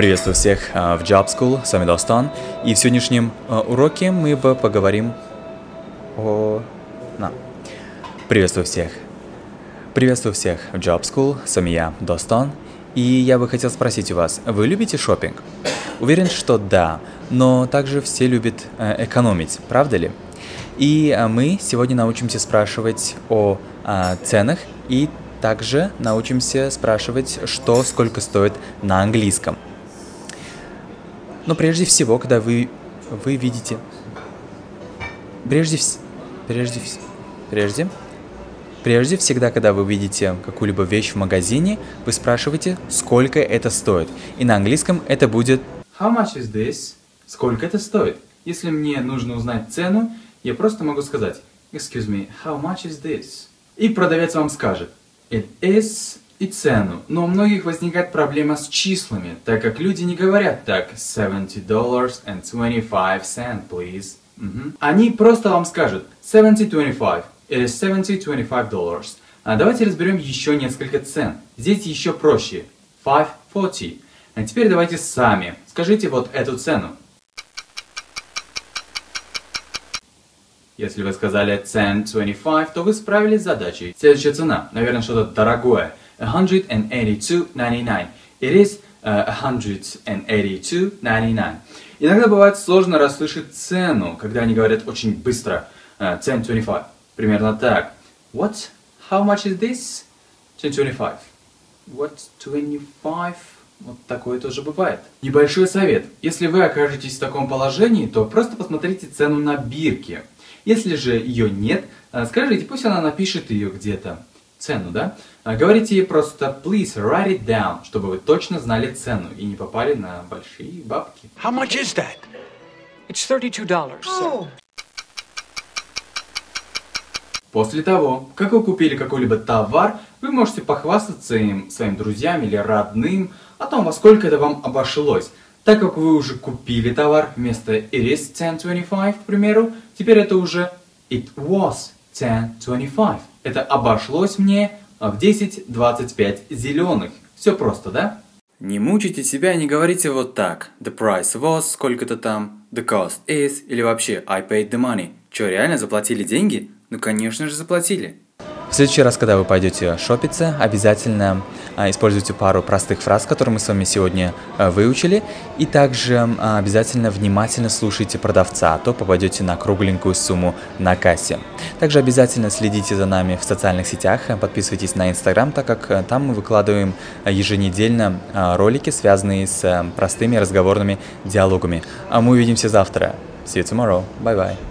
Приветствую всех а, в Job School, с вами Достан. И в сегодняшнем а, уроке мы поговорим о... На. Приветствую всех. Приветствую всех в Job School, с вами я, Достан. И я бы хотел спросить у вас, вы любите шопинг? Уверен, что да, но также все любят э, экономить, правда ли? И э, мы сегодня научимся спрашивать о э, ценах и также научимся спрашивать, что сколько стоит на английском – но прежде всего, когда вы, вы видите... Прежде, вс... прежде, вс... прежде, прежде всегда, когда вы видите какую-либо вещь в магазине, вы спрашиваете, сколько это стоит. И на английском это будет How much is this? Сколько это стоит? Если мне нужно узнать цену, я просто могу сказать Excuse me, how much is this? И продавец вам скажет It is и цену. Но у многих возникает проблема с числами, так как люди не говорят так $70 and 25 cent, please. Угу. Они просто вам скажут 70-25. It is 70-25 А давайте разберем еще несколько цен. Здесь еще проще. 5.40. А теперь давайте сами. Скажите вот эту цену. Если вы сказали 10.25, то вы справились с задачей. Следующая цена. Наверное, что-то дорогое. 182.99. It is uh, 182.99. Иногда бывает сложно расслышать цену, когда они говорят очень быстро. Uh, 10.25. Примерно так. What? How much is this? 10.25. What? 25? Вот такое тоже бывает. Небольшой совет. Если вы окажетесь в таком положении, то просто посмотрите цену на бирке. Если же ее нет, uh, скажите, пусть она напишет ее где-то цену, да? А говорите ей просто please write it down, чтобы вы точно знали цену и не попали на большие бабки. How much is that? It's $32, sir. После того, как вы купили какой-либо товар, вы можете похвастаться им своим друзьям или родным о том, во сколько это вам обошлось. Так как вы уже купили товар, вместо it is 10.25, к примеру, теперь это уже it was 10.25. Это обошлось мне в 10.25 зеленых. Все просто, да? Не мучайте себя не говорите вот так. The price was, сколько-то там. The cost is, или вообще I paid the money. Че, реально заплатили деньги? Ну, конечно же, заплатили. В следующий раз, когда вы пойдете шопиться, обязательно а, используйте пару простых фраз, которые мы с вами сегодня а, выучили, и также а, обязательно внимательно слушайте продавца, а то попадете на кругленькую сумму на кассе. Также обязательно следите за нами в социальных сетях, подписывайтесь на Инстаграм, так как там мы выкладываем еженедельно ролики, связанные с простыми разговорными диалогами. А мы увидимся завтра. See you tomorrow. Bye-bye.